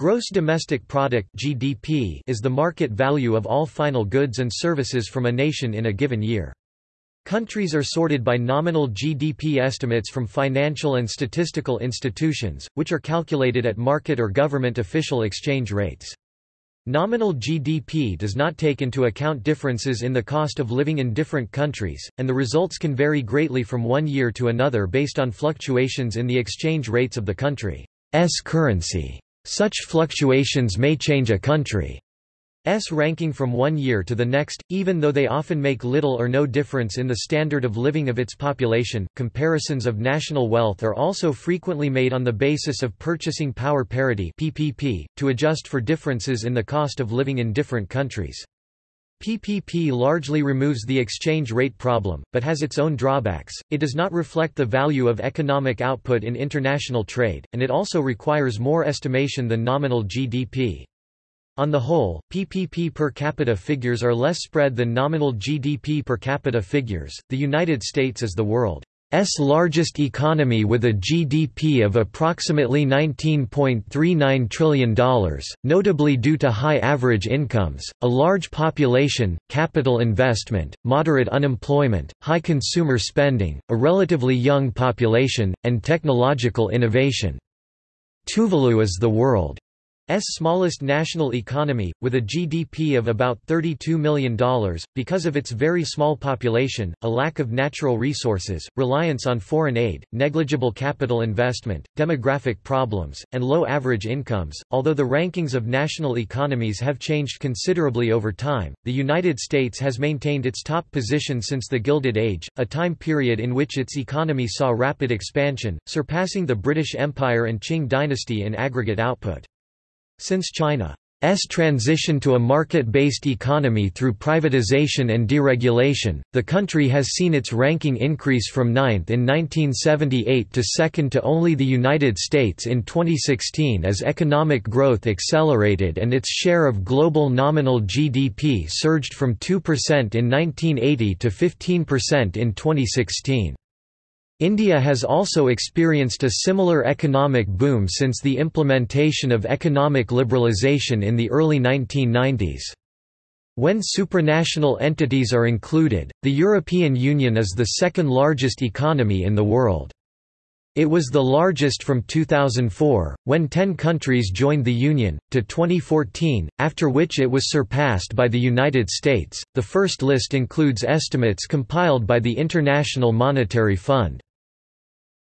Gross domestic product (GDP) is the market value of all final goods and services from a nation in a given year. Countries are sorted by nominal GDP estimates from financial and statistical institutions, which are calculated at market or government official exchange rates. Nominal GDP does not take into account differences in the cost of living in different countries, and the results can vary greatly from one year to another based on fluctuations in the exchange rates of the country's currency. Such fluctuations may change a country's ranking from one year to the next, even though they often make little or no difference in the standard of living of its population. Comparisons of national wealth are also frequently made on the basis of purchasing power parity (PPP) to adjust for differences in the cost of living in different countries. PPP largely removes the exchange rate problem, but has its own drawbacks, it does not reflect the value of economic output in international trade, and it also requires more estimation than nominal GDP. On the whole, PPP per capita figures are less spread than nominal GDP per capita figures. The United States is the world S largest economy with a GDP of approximately $19.39 trillion, notably due to high average incomes, a large population, capital investment, moderate unemployment, high consumer spending, a relatively young population, and technological innovation. Tuvalu is the world smallest national economy, with a GDP of about $32 million, because of its very small population, a lack of natural resources, reliance on foreign aid, negligible capital investment, demographic problems, and low average incomes. Although the rankings of national economies have changed considerably over time, the United States has maintained its top position since the Gilded Age, a time period in which its economy saw rapid expansion, surpassing the British Empire and Qing dynasty in aggregate output. Since China's transition to a market-based economy through privatization and deregulation, the country has seen its ranking increase from ninth in 1978 to second to only the United States in 2016 as economic growth accelerated and its share of global nominal GDP surged from 2% in 1980 to 15% in 2016. India has also experienced a similar economic boom since the implementation of economic liberalisation in the early 1990s. When supranational entities are included, the European Union is the second largest economy in the world. It was the largest from 2004, when 10 countries joined the Union, to 2014, after which it was surpassed by the United States. The first list includes estimates compiled by the International Monetary Fund.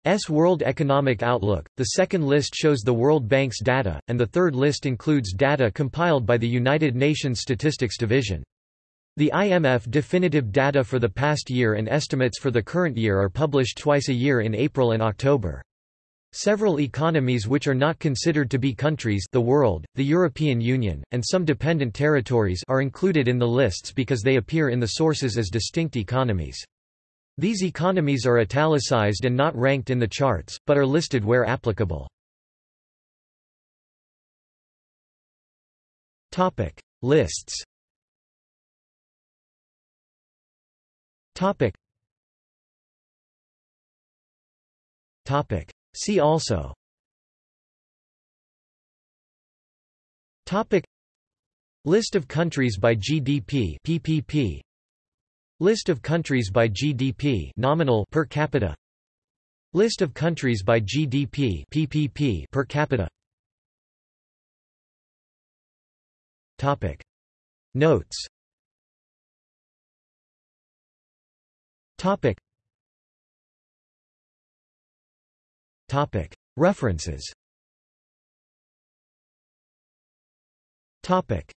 S World Economic Outlook. The second list shows the World Bank's data, and the third list includes data compiled by the United Nations Statistics Division. The IMF definitive data for the past year and estimates for the current year are published twice a year in April and October. Several economies which are not considered to be countries the world, the European Union, and some dependent territories are included in the lists because they appear in the sources as distinct economies. These economies are italicized and not ranked in the charts, but are listed where applicable. Topic. Lists. Topic. Topic. See also. Topic. List of countries by GDP PPP List of countries by GDP nominal per capita. List of countries by GDP PPP per capita. Topic. Notes. Topic. Topic. References. Topic